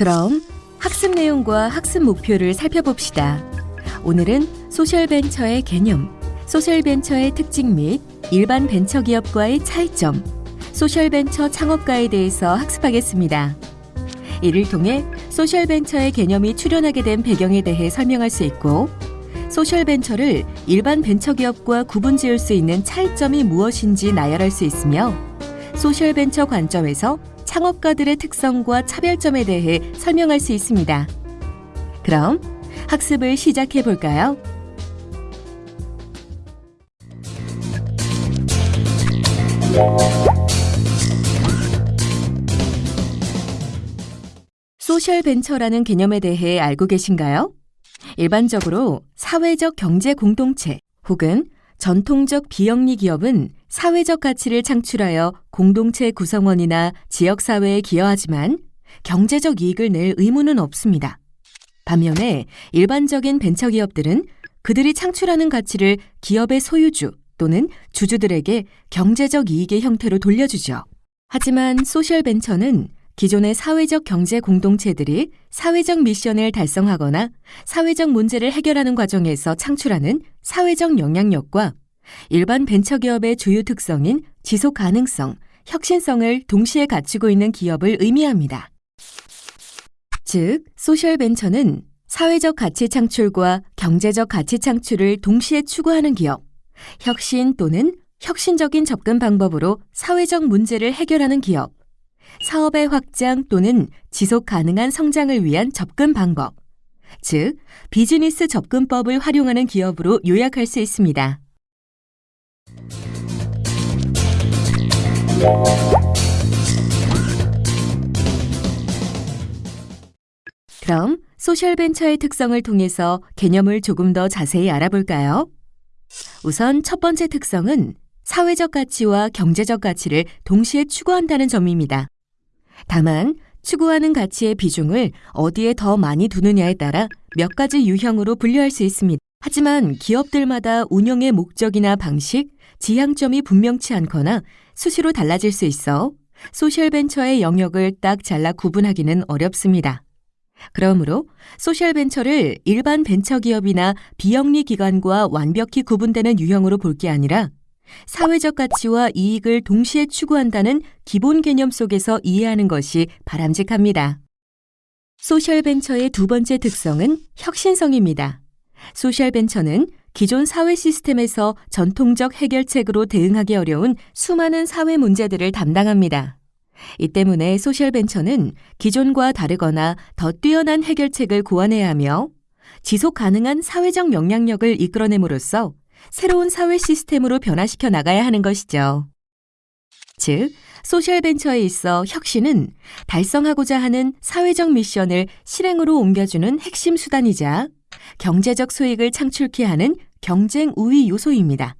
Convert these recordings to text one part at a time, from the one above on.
그럼 학습 내용과 학습 목표를 살펴봅시다. 오늘은 소셜벤처의 개념, 소셜벤처의 특징 및 일반 벤처기업과의 차이점, 소셜벤처 창업가에 대해서 학습하겠습니다. 이를 통해 소셜벤처의 개념이 출현하게 된 배경에 대해 설명할 수 있고, 소셜벤처를 일반 벤처기업과 구분 지을 수 있는 차이점이 무엇인지 나열할 수 있으며, 소셜벤처 관점에서 창업가들의 특성과 차별점에 대해 설명할 수 있습니다. 그럼 학습을 시작해 볼까요? 소셜 벤처라는 개념에 대해 알고 계신가요? 일반적으로 사회적 경제 공동체 혹은 전통적 비영리 기업은 사회적 가치를 창출하여 공동체 구성원이나 지역사회에 기여하지만 경제적 이익을 낼 의무는 없습니다. 반면에 일반적인 벤처기업들은 그들이 창출하는 가치를 기업의 소유주 또는 주주들에게 경제적 이익의 형태로 돌려주죠. 하지만 소셜벤처는 기존의 사회적 경제 공동체들이 사회적 미션을 달성하거나 사회적 문제를 해결하는 과정에서 창출하는 사회적 영향력과 일반 벤처기업의 주요 특성인 지속 가능성, 혁신성을 동시에 갖추고 있는 기업을 의미합니다. 즉, 소셜 벤처는 사회적 가치 창출과 경제적 가치 창출을 동시에 추구하는 기업, 혁신 또는 혁신적인 접근 방법으로 사회적 문제를 해결하는 기업, 사업의 확장 또는 지속 가능한 성장을 위한 접근 방법, 즉, 비즈니스 접근법을 활용하는 기업으로 요약할 수 있습니다. 그럼 소셜벤처의 특성을 통해서 개념을 조금 더 자세히 알아볼까요? 우선 첫 번째 특성은 사회적 가치와 경제적 가치를 동시에 추구한다는 점입니다. 다만 추구하는 가치의 비중을 어디에 더 많이 두느냐에 따라 몇 가지 유형으로 분류할 수 있습니다. 하지만 기업들마다 운영의 목적이나 방식, 지향점이 분명치 않거나 수시로 달라질 수 있어 소셜벤처의 영역을 딱 잘라 구분하기는 어렵습니다. 그러므로 소셜벤처를 일반 벤처기업이나 비영리 기관과 완벽히 구분되는 유형으로 볼 게 아니라 사회적 가치와 이익을 동시에 추구한다는 기본 개념 속에서 이해하는 것이 바람직합니다. 소셜벤처의 두 번째 특성은 혁신성입니다. 소셜벤처는 기존 사회 시스템에서 전통적 해결책으로 대응하기 어려운 수많은 사회 문제들을 담당합니다. 이 때문에 소셜벤처는 기존과 다르거나 더 뛰어난 해결책을 고안해야 하며 지속 가능한 사회적 영향력을 이끌어냄으로써 새로운 사회 시스템으로 변화시켜 나가야 하는 것이죠. 즉, 소셜 벤처에 있어 혁신은 달성하고자 하는 사회적 미션을 실행으로 옮겨주는 핵심 수단이자 경제적 수익을 창출케 하는 경쟁 우위 요소입니다.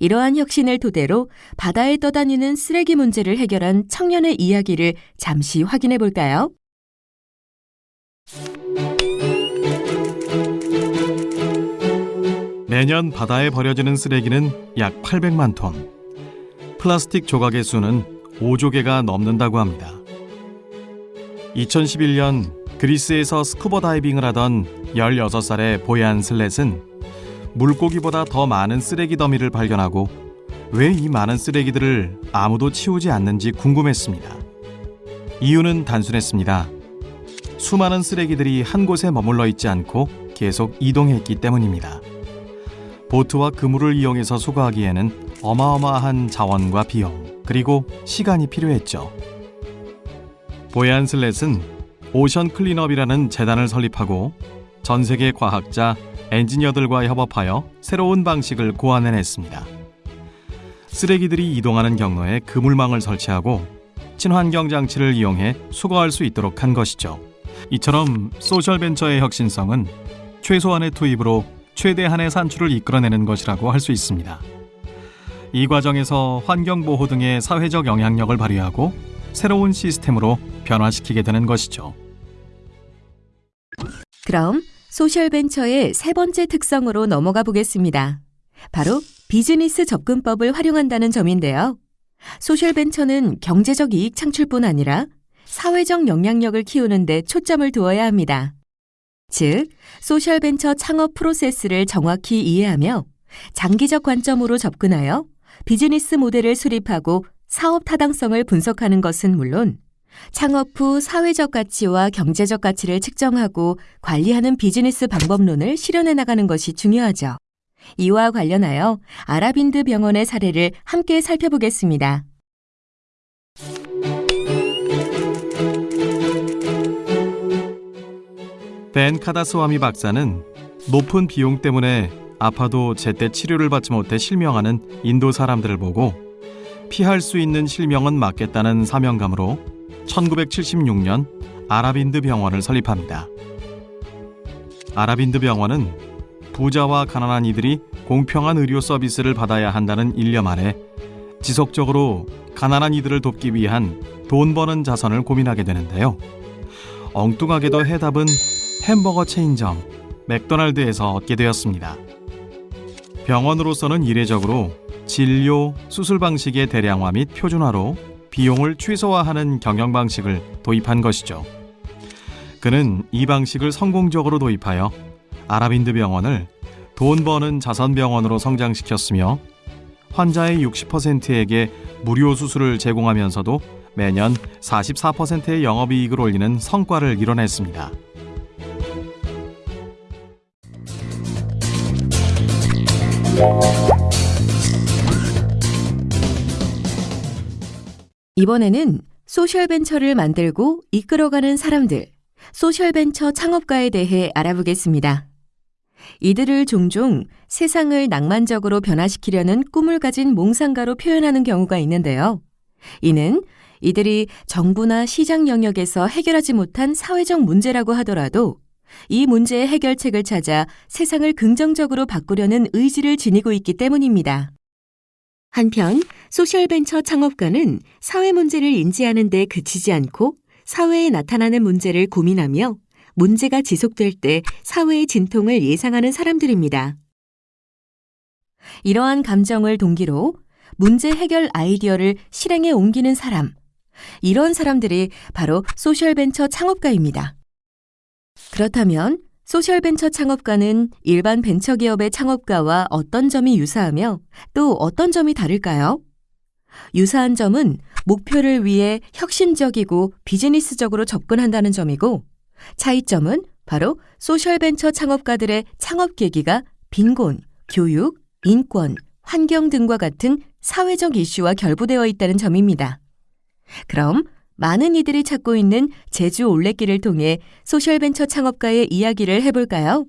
이러한 혁신을 토대로 바다에 떠다니는 쓰레기 문제를 해결한 청년의 이야기를 잠시 확인해 볼까요? 매년 바다에 버려지는 쓰레기는 약 800만 톤. 플라스틱 조각의 수는 5조 개가 넘는다고 합니다. 2011년 그리스에서 스쿠버 다이빙을 하던 16살의 보얀 슬렛은 물고기보다 더 많은 쓰레기 더미를 발견하고 왜 이 많은 쓰레기들을 아무도 치우지 않는지 궁금했습니다. 이유는 단순했습니다. 수많은 쓰레기들이 한 곳에 머물러 있지 않고 계속 이동했기 때문입니다. 보트와 그물을 이용해서 수거하기에는 어마어마한 자원과 비용, 그리고 시간이 필요했죠. 보얀 슬렛은 오션 클린업이라는 재단을 설립하고 전 세계 과학자, 엔지니어들과 협업하여 새로운 방식을 고안해냈습니다. 쓰레기들이 이동하는 경로에 그물망을 설치하고 친환경 장치를 이용해 수거할 수 있도록 한 것이죠. 이처럼 소셜 벤처의 혁신성은 최소한의 투입으로 최대한의 산출을 이끌어내는 것이라고 할 수 있습니다. 이 과정에서 환경보호 등의 사회적 영향력을 발휘하고 새로운 시스템으로 변화시키게 되는 것이죠. 그럼 소셜벤처의 세 번째 특성으로 넘어가 보겠습니다. 바로 비즈니스 접근법을 활용한다는 점인데요. 소셜벤처는 경제적 이익 창출뿐 아니라 사회적 영향력을 키우는 데 초점을 두어야 합니다. 즉, 소셜벤처 창업 프로세스를 정확히 이해하며 장기적 관점으로 접근하여 비즈니스 모델을 수립하고 사업 타당성을 분석하는 것은 물론 창업 후 사회적 가치와 경제적 가치를 측정하고 관리하는 비즈니스 방법론을 실현해 나가는 것이 중요하죠. 이와 관련하여 아라빈드 병원의 사례를 함께 살펴보겠습니다. 벤 카다스와미 박사는 높은 비용 때문에 아파도 제때 치료를 받지 못해 실명하는 인도 사람들을 보고 피할 수 있는 실명은 막겠다는 사명감으로 1976년 아라빈드 병원을 설립합니다. 아라빈드 병원은 부자와 가난한 이들이 공평한 의료 서비스를 받아야 한다는 일념 아래 지속적으로 가난한 이들을 돕기 위한 돈 버는 자선을 고민하게 되는데요. 엉뚱하게도 해답은 햄버거 체인점 맥도날드에서 얻게 되었습니다. 병원으로서는 이례적으로 진료, 수술 방식의 대량화 및 표준화로 비용을 최소화하는 경영 방식을 도입한 것이죠. 그는 이 방식을 성공적으로 도입하여 아라빈드 병원을 돈 버는 자선 병원으로 성장시켰으며 환자의 60%에게 무료 수술을 제공하면서도 매년 44%의 영업이익을 올리는 성과를 이뤄냈습니다. 이번에는 소셜벤처를 만들고 이끌어가는 사람들, 소셜벤처 창업가에 대해 알아보겠습니다. 이들을 종종 세상을 낭만적으로 변화시키려는 꿈을 가진 몽상가로 표현하는 경우가 있는데요. 이는 이들이 정부나 시장 영역에서 해결하지 못한 사회적 문제라고 하더라도 이 문제의 해결책을 찾아 세상을 긍정적으로 바꾸려는 의지를 지니고 있기 때문입니다. 한편 소셜벤처 창업가는 사회 문제를 인지하는 데 그치지 않고 사회에 나타나는 문제를 고민하며 문제가 지속될 때 사회의 진통을 예상하는 사람들입니다. 이러한 감정을 동기로 문제 해결 아이디어를 실행에 옮기는 사람, 이런 사람들이 바로 소셜벤처 창업가입니다. 그렇다면 소셜벤처 창업가는 일반 벤처기업의 창업가와 어떤 점이 유사하며 또 어떤 점이 다를까요? 유사한 점은 목표를 위해 혁신적이고 비즈니스적으로 접근한다는 점이고 차이점은 바로 소셜벤처 창업가들의 창업 계기가 빈곤, 교육, 인권, 환경 등과 같은 사회적 이슈와 결부되어 있다는 점입니다. 그럼 많은 이들이 찾고 있는 제주 올레길을 통해 소셜벤처 창업가의 이야기를 해볼까요?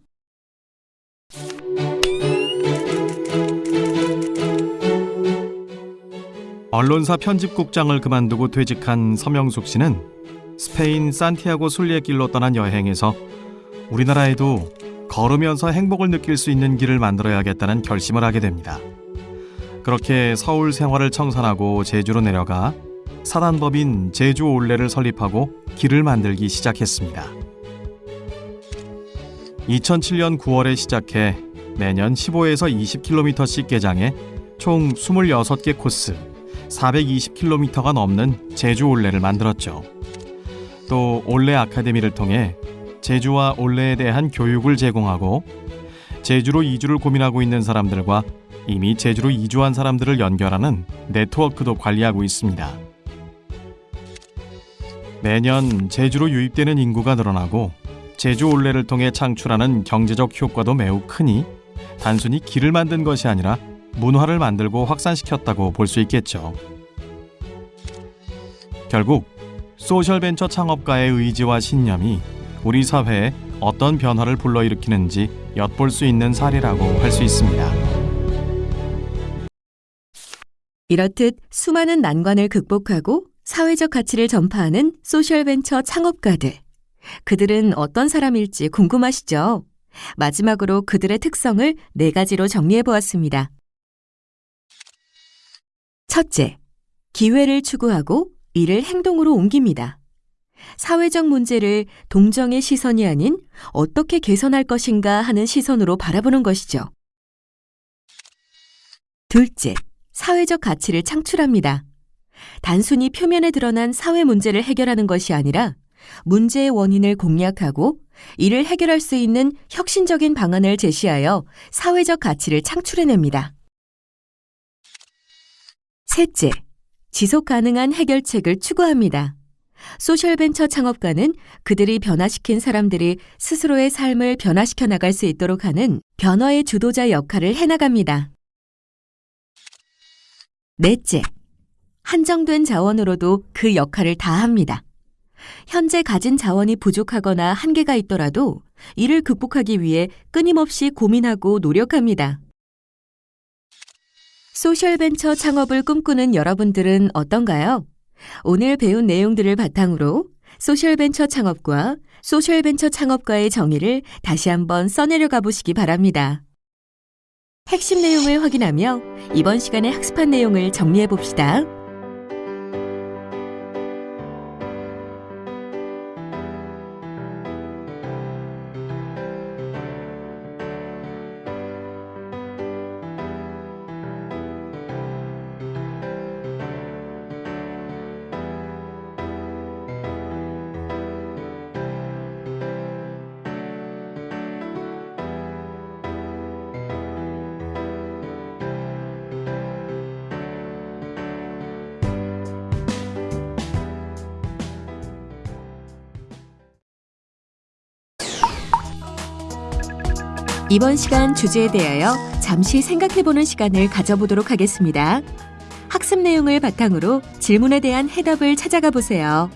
언론사 편집국장을 그만두고 퇴직한 서명숙 씨는 스페인 산티아고 순례길로 떠난 여행에서 우리나라에도 걸으면서 행복을 느낄 수 있는 길을 만들어야겠다는 결심을 하게 됩니다. 그렇게 서울 생활을 청산하고 제주로 내려가 사단법인 제주 올레를 설립하고 길을 만들기 시작했습니다. 2007년 9월에 시작해 매년 15에서 20km씩 개장해 총 26개 코스 420km가 넘는 제주 올레를 만들었죠. 또 올레 아카데미를 통해 제주와 올레에 대한 교육을 제공하고 제주로 이주를 고민하고 있는 사람들과 이미 제주로 이주한 사람들을 연결하는 네트워크도 관리하고 있습니다. 매년 제주로 유입되는 인구가 늘어나고 제주 올레를 통해 창출하는 경제적 효과도 매우 크니 단순히 길을 만든 것이 아니라 문화를 만들고 확산시켰다고 볼 수 있겠죠. 결국 소셜벤처 창업가의 의지와 신념이 우리 사회에 어떤 변화를 불러일으키는지 엿볼 수 있는 사례라고 할 수 있습니다. 이렇듯 수많은 난관을 극복하고 사회적 가치를 전파하는 소셜벤처 창업가들. 그들은 어떤 사람일지 궁금하시죠? 마지막으로 그들의 특성을 네 가지로 정리해 보았습니다. 첫째, 기회를 추구하고 이를 행동으로 옮깁니다. 사회적 문제를 동정의 시선이 아닌 어떻게 개선할 것인가 하는 시선으로 바라보는 것이죠. 둘째, 사회적 가치를 창출합니다. 단순히 표면에 드러난 사회 문제를 해결하는 것이 아니라 문제의 원인을 공략하고 이를 해결할 수 있는 혁신적인 방안을 제시하여 사회적 가치를 창출해냅니다. 셋째, 지속 가능한 해결책을 추구합니다. 소셜벤처 창업가는 그들이 변화시킨 사람들이 스스로의 삶을 변화시켜 나갈 수 있도록 하는 변화의 주도자 역할을 해나갑니다. 넷째, 한정된 자원으로도 그 역할을 다합니다. 현재 가진 자원이 부족하거나 한계가 있더라도 이를 극복하기 위해 끊임없이 고민하고 노력합니다. 소셜벤처 창업을 꿈꾸는 여러분들은 어떤가요? 오늘 배운 내용들을 바탕으로 소셜벤처 창업과 소셜벤처 창업가의 정의를 다시 한번 써내려 가보시기 바랍니다. 핵심 내용을 확인하며 이번 시간에 학습한 내용을 정리해 봅시다. 이번 시간 주제에 대하여 잠시 생각해보는 시간을 가져보도록 하겠습니다. 학습 내용을 바탕으로 질문에 대한 해답을 찾아가 보세요.